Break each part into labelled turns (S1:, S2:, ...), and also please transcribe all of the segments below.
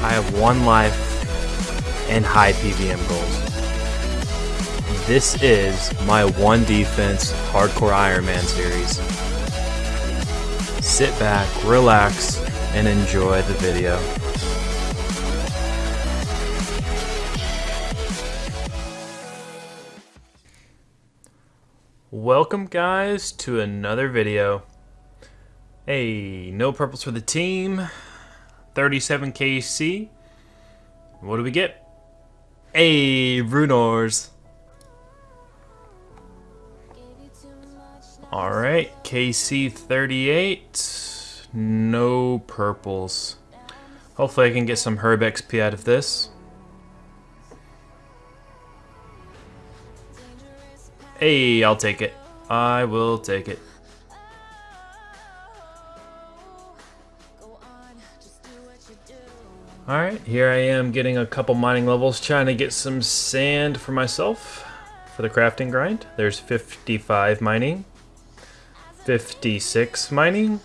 S1: I have one life and high PVM goals. This is my one defense hardcore Iron Man series. Sit back, relax, and enjoy the video. Welcome guys to another video. Hey, no purples for the team. 37 KC. What do we get? Hey, rune ores. Alright, KC 38. No purples. Hopefully I can get some Herb XP out of this. Hey, I'll take it. I will take it. Alright, here I am getting a couple mining levels, trying to get some sand for myself for the crafting grind. There's 55 mining, 56 mining.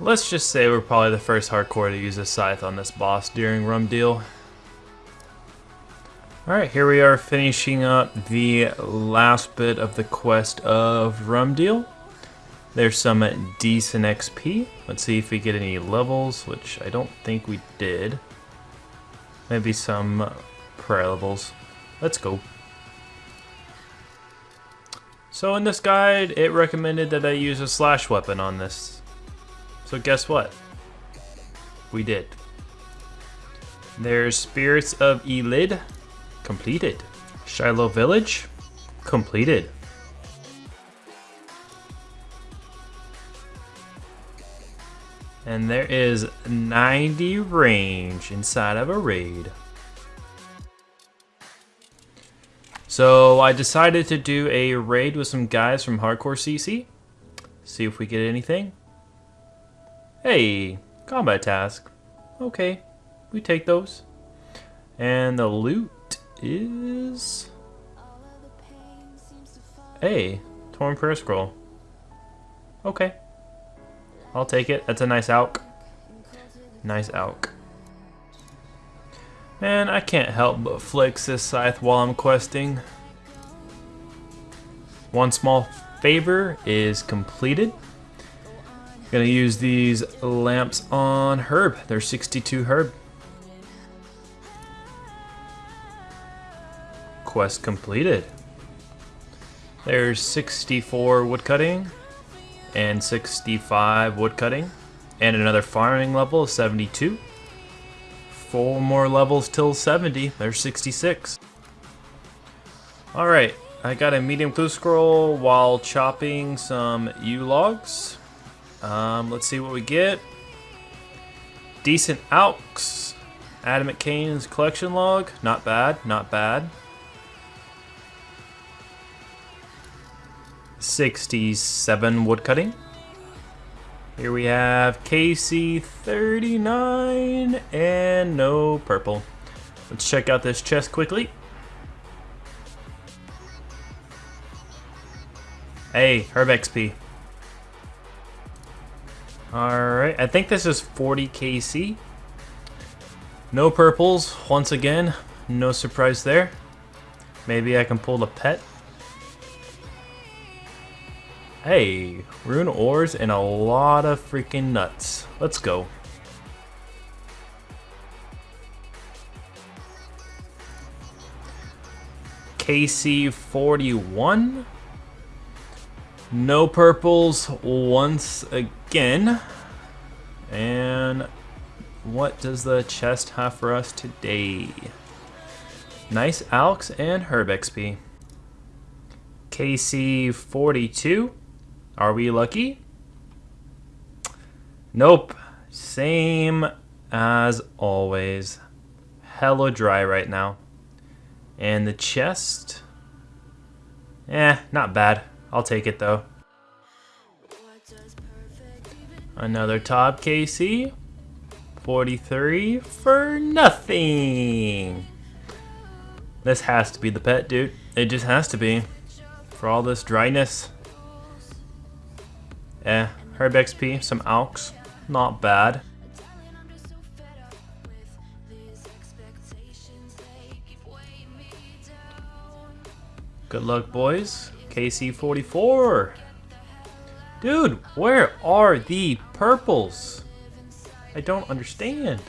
S1: Let's just say we're probably the first hardcore to use a scythe on this boss during Rum Deal. Alright, here we are finishing up the last bit of the quest of Rum Deal. There's some decent XP. Let's see if we get any levels, which I don't think we did. Maybe some prayer levels. Let's go. So in this guide, it recommended that I use a slash weapon on this. So guess what? We did. There's Spirits of Elid, completed. Shilo Village, completed. And there is 90 range inside of a raid. So I decided to do a raid with some guys from Hardcore CC. See if we get anything. Hey, combat task. Okay, we take those. And the loot is... A. Torn Prayer Scroll. Okay. I'll take it. That's a nice alch. Nice alch. Man, I can't help but flex this scythe while I'm questing. One small favor is completed. Gonna use these lamps on Herb. They're 62 Herb. Quest completed. There's 64 woodcutting and 65 woodcutting and another farming level of 72 four more levels till 70 there's 66 alright I got a medium clue scroll while chopping some yew logs. Um, let's see what we get. Decent alchs adamant canes collection log. Not bad not bad 67 woodcutting. Here we have KC39 and no purple. Let's check out this chest quickly. Hey, Herb XP. Alright, I think this is 40 KC. No purples, once again. No surprise there. Maybe I can pull the pet. Hey, rune ores and a lot of freaking nuts. Let's go. KC41. No purples once again. And what does the chest have for us today? Nice Alchs and Herb XP. KC42. Are we lucky? Nope. Same as always. Hella dry right now. And the chest? Eh, not bad. I'll take it though. Another top KC. 43 for nothing. This has to be the pet, dude. It just has to be. For all this dryness. Eh, Herb XP, some Alchs. Not bad. Good luck, boys. KC44. Dude, where are the purples? I don't understand.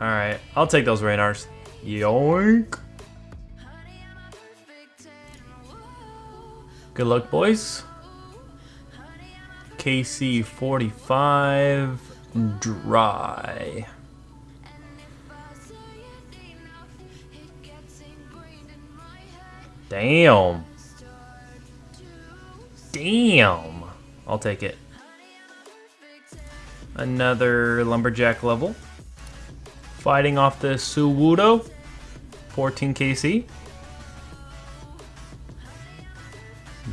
S1: Alright, I'll take those Ranarrs. Yoink! Good luck, boys. KC45 dry. Damn. Damn. I'll take it. Another lumberjack level. Fighting off the Sewudo. 14 KC.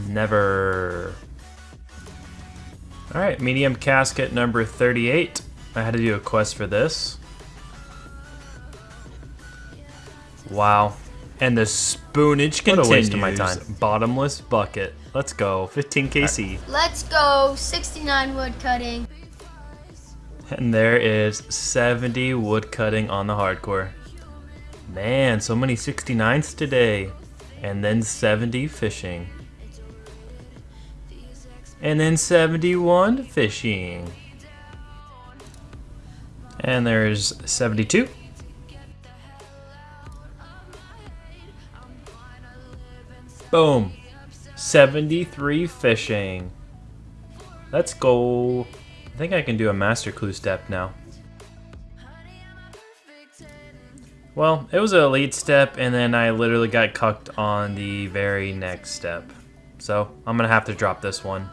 S1: Never. Alright, medium casket number 38. I had to do a quest for this. Wow. And the spoonage continues. What a waste of my time. Bottomless bucket. Let's go. 15 KC.
S2: Right. Let's go. 69 wood cutting.
S1: And there is 70 wood cutting on the hardcore. Man, so many 69s today. And then 70 fishing. And then 71 fishing. And there's 72. Boom. 73 fishing. Let's go. I think I can do a master clue step now. Well, it was an elite step, and then I literally got cucked on the very next step. So, I'm gonna have to drop this one.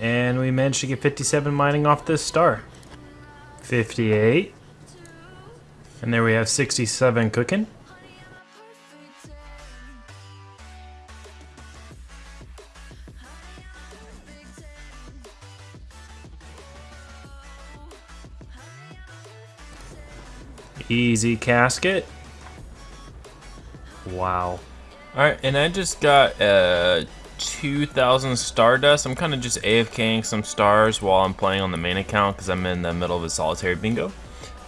S1: And we managed to get 57 mining off this star. 58. And there we have 67 cooking. Easy casket. Wow.
S3: Alright, and I just got uh, 2,000 Stardust. I'm kind of just AFKing some stars while I'm playing on the main account because I'm in the middle of a solitary bingo.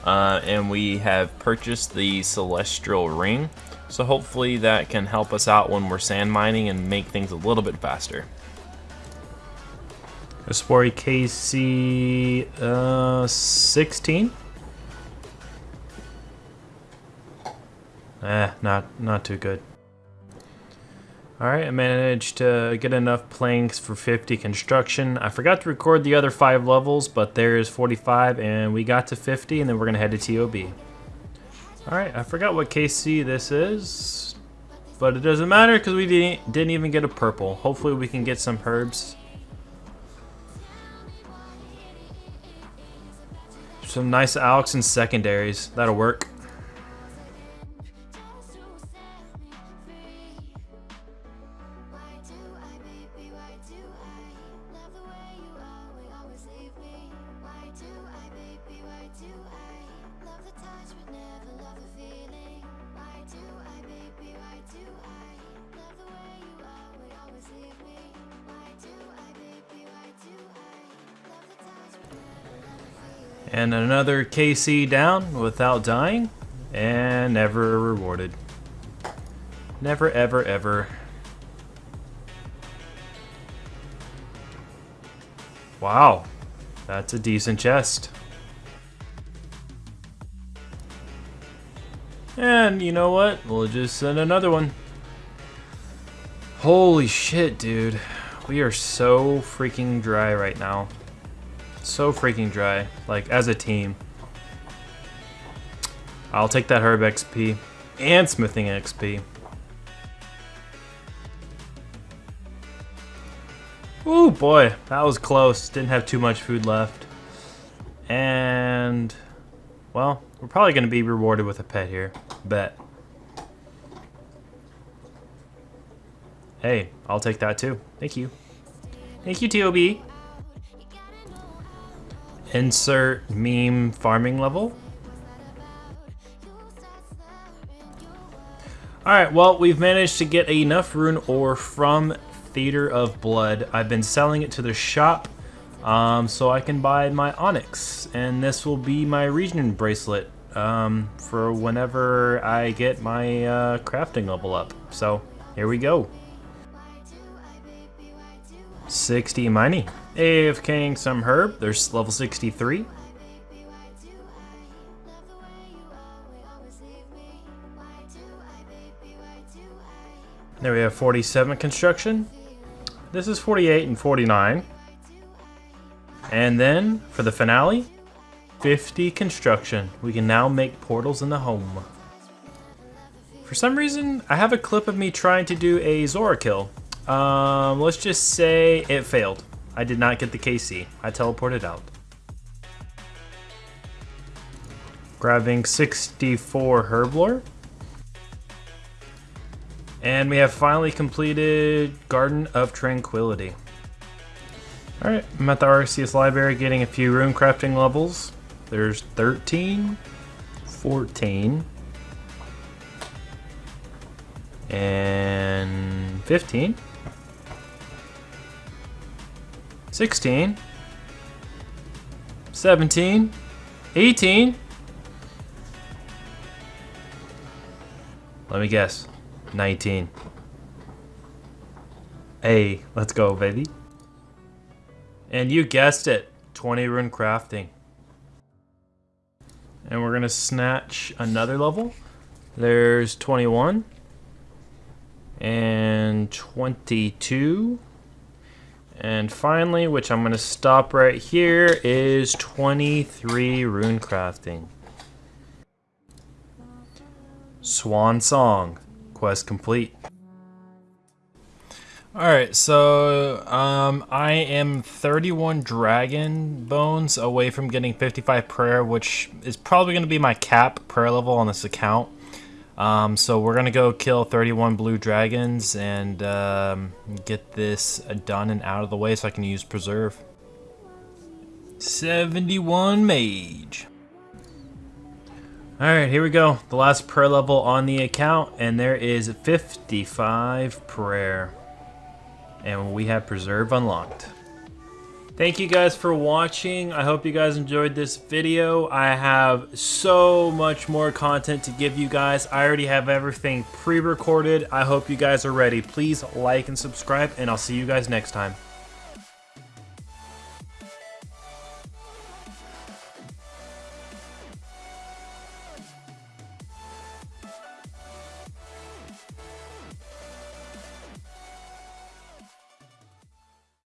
S3: Uh, and we have purchased the Celestial Ring. So hopefully that can help us out when we're sand mining and make things a little bit faster.
S1: Aspori KC uh, 16. Eh, not, not too good. Alright, I managed to get enough planks for 50 construction. I forgot to record the other 5 levels, but there's 45, and we got to 50, and then we're going to head to TOB. Alright, I forgot what KC this is, but it doesn't matter because we didn't, didn't even get a purple. Hopefully we can get some herbs. Some nice Alex and secondaries. That'll work. And another KC down without dying. And never rewarded. Never, ever, ever. Wow. That's a decent chest. And you know what? We'll just send another one. Holy shit, dude. We are so freaking dry right now. So freaking dry. Like, as a team. I'll take that Herb XP. And Smithing XP. Oh boy, that was close. Didn't have too much food left. And, well, we're probably going to be rewarded with a pet here. Bet. Hey, I'll take that too. Thank you. Thank you, TOB. Insert meme farming level. Alright, well, we've managed to get enough rune ore from Theater of Blood. I've been selling it to the shop um, so I can buy my Onyx. And this will be my regen bracelet um, for whenever I get my uh, crafting level up. So, here we go. 60 mining. AFKing some herb. There's level 63. There we have 47 construction. This is 48 and 49. And then, for the finale, 50 construction. We can now make portals in the home. For some reason, I have a clip of me trying to do a Zulrah kill. Um, let's just say it failed. I did not get the KC. I teleported out. Grabbing 64 Herblore. And we have finally completed Garden of Tranquility. Alright, I'm at the Arceuus Library getting a few rune crafting levels. There's 13, 14, and 15, 16, 17, 18. Let me guess. 19. Hey, let's go, baby. And you guessed it, 20 rune crafting. And we're gonna snatch another level. There's 21 and 22. And finally, which I'm gonna stop right here, is 23 rune crafting. Swan Song quest complete. Alright, so um, I am 31 Dragon Bones away from getting 55 Prayer, which is probably going to be my cap prayer level on this account. Um, so we're going to go kill 31 Blue Dragons and um, get this done and out of the way so I can use Preserve. 71 Mage. Alright, here we go. The last prayer level on the account, and there is 55 prayer. And we have preserve unlocked. Thank you guys for watching. I hope you guys enjoyed this video. I have so much more content to give you guys. I already have everything pre-recorded. I hope you guys are ready. Please like and subscribe, and I'll see you guys next time.